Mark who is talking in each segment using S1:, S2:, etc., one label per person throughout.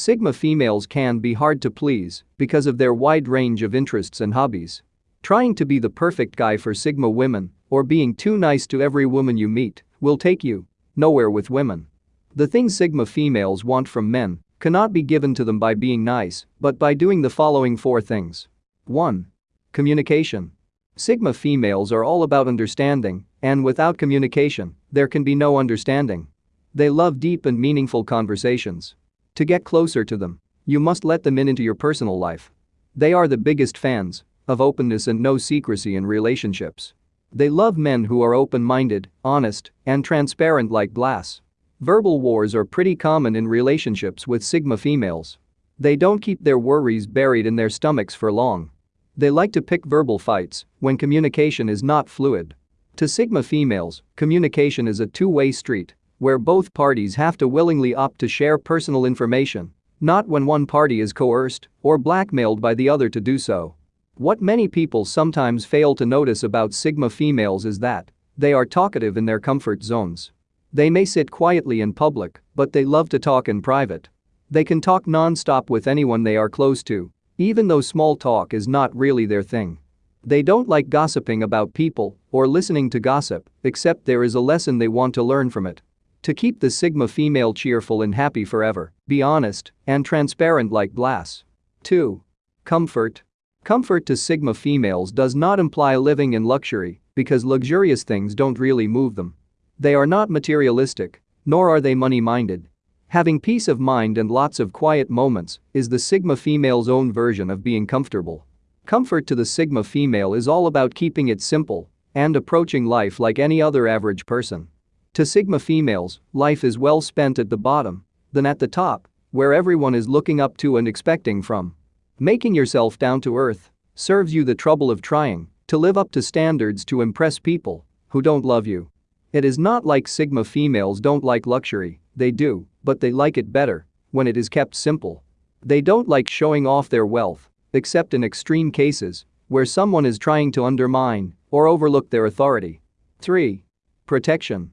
S1: Sigma females can be hard to please because of their wide range of interests and hobbies. Trying to be the perfect guy for Sigma women or being too nice to every woman you meet will take you nowhere with women. The things Sigma females want from men cannot be given to them by being nice, but by doing the following four things. 1. Communication. Sigma females are all about understanding, and without communication, there can be no understanding. They love deep and meaningful conversations. To get closer to them, you must let them in into your personal life. They are the biggest fans of openness and no secrecy in relationships. They love men who are open-minded, honest, and transparent like glass. Verbal wars are pretty common in relationships with Sigma females. They don't keep their worries buried in their stomachs for long. They like to pick verbal fights when communication is not fluid. To Sigma females, communication is a two-way street where both parties have to willingly opt to share personal information, not when one party is coerced or blackmailed by the other to do so. What many people sometimes fail to notice about Sigma females is that they are talkative in their comfort zones. They may sit quietly in public, but they love to talk in private. They can talk non-stop with anyone they are close to, even though small talk is not really their thing. They don't like gossiping about people or listening to gossip, except there is a lesson they want to learn from it. To keep the Sigma female cheerful and happy forever, be honest and transparent like glass. 2. Comfort. Comfort to Sigma females does not imply living in luxury because luxurious things don't really move them. They are not materialistic, nor are they money-minded. Having peace of mind and lots of quiet moments is the Sigma female's own version of being comfortable. Comfort to the Sigma female is all about keeping it simple and approaching life like any other average person. To Sigma females, life is well spent at the bottom than at the top, where everyone is looking up to and expecting from. Making yourself down to earth serves you the trouble of trying to live up to standards to impress people who don't love you. It is not like Sigma females don't like luxury, they do, but they like it better when it is kept simple. They don't like showing off their wealth, except in extreme cases where someone is trying to undermine or overlook their authority. 3. Protection.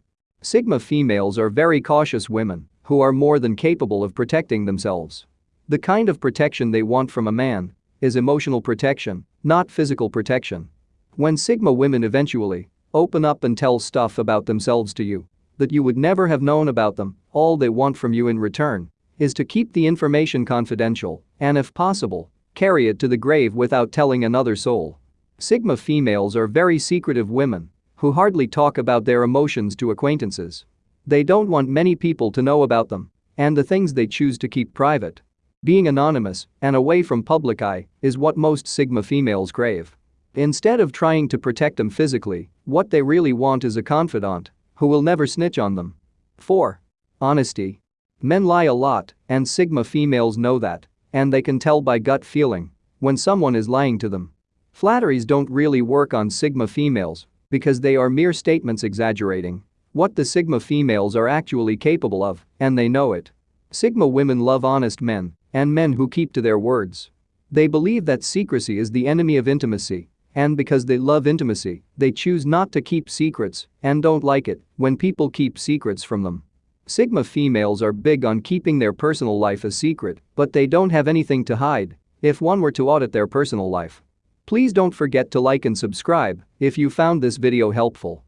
S1: Sigma females are very cautious women who are more than capable of protecting themselves. The kind of protection they want from a man is emotional protection, not physical protection. When Sigma women eventually open up and tell stuff about themselves to you that you would never have known about them, all they want from you in return is to keep the information confidential and if possible, carry it to the grave without telling another soul. Sigma females are very secretive women who hardly talk about their emotions to acquaintances. They don't want many people to know about them and the things they choose to keep private. Being anonymous and away from public eye is what most Sigma females crave. Instead of trying to protect them physically, what they really want is a confidant who will never snitch on them. 4. Honesty. Men lie a lot, and Sigma females know that, and they can tell by gut feeling when someone is lying to them. Flatteries don't really work on Sigma females because they are mere statements exaggerating what the Sigma females are actually capable of, and they know it. Sigma women love honest men and men who keep to their words. They believe that secrecy is the enemy of intimacy, and because they love intimacy, they choose not to keep secrets and don't like it when people keep secrets from them. Sigma females are big on keeping their personal life a secret, but they don't have anything to hide if one were to audit their personal life. Please don't forget to like and subscribe if you found this video helpful.